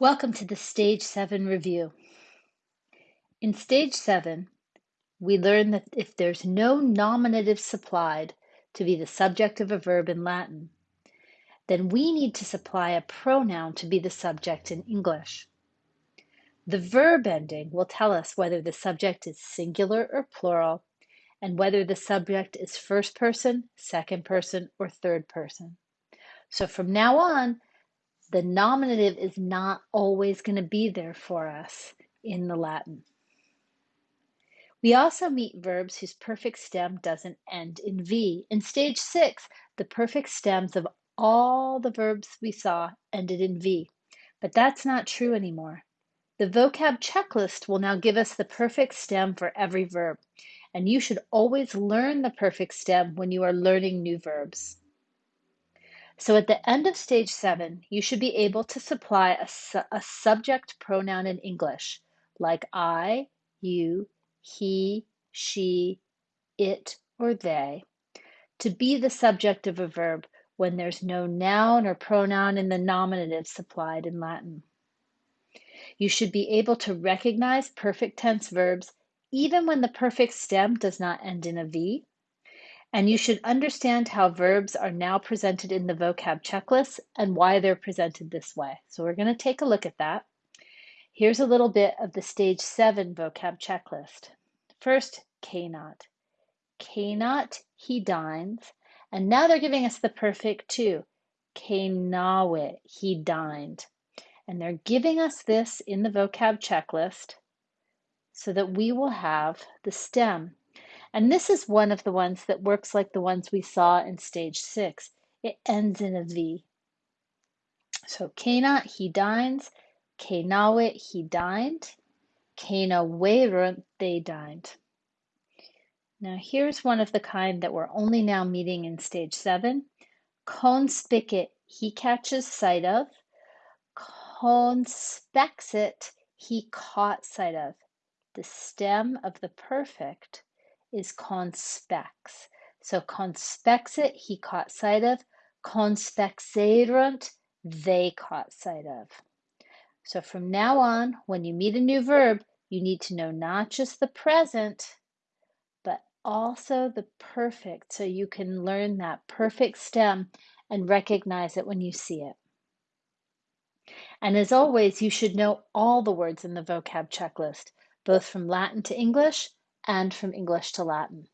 Welcome to the Stage 7 review. In Stage 7, we learn that if there's no nominative supplied to be the subject of a verb in Latin, then we need to supply a pronoun to be the subject in English. The verb ending will tell us whether the subject is singular or plural and whether the subject is first person, second person, or third person. So from now on, the nominative is not always going to be there for us in the Latin. We also meet verbs whose perfect stem doesn't end in V. In stage six, the perfect stems of all the verbs we saw ended in V, but that's not true anymore. The vocab checklist will now give us the perfect stem for every verb, and you should always learn the perfect stem when you are learning new verbs. So at the end of stage seven, you should be able to supply a, su a subject pronoun in English, like I, you, he, she, it, or they, to be the subject of a verb when there's no noun or pronoun in the nominative supplied in Latin. You should be able to recognize perfect tense verbs even when the perfect stem does not end in a V and you should understand how verbs are now presented in the vocab checklist and why they're presented this way. So we're going to take a look at that. Here's a little bit of the stage seven vocab checklist. First, cenat. Cenat, he dines. And now they're giving us the perfect too. Cenavit, he dined. And they're giving us this in the vocab checklist so that we will have the stem and this is one of the ones that works like the ones we saw in stage six. It ends in a V. So Cenat, he dines. Cenavit, he dined. Cenaverunt, they dined. Now here's one of the kind that we're only now meeting in stage seven. Conspicit, he catches sight of. Conspexit, he caught sight of. The stem of the perfect is conspex. So conspexit, he caught sight of. Conspexerunt, they caught sight of. So from now on, when you meet a new verb, you need to know not just the present, but also the perfect so you can learn that perfect stem and recognize it when you see it. And as always, you should know all the words in the vocab checklist, both from Latin to English and from English to Latin.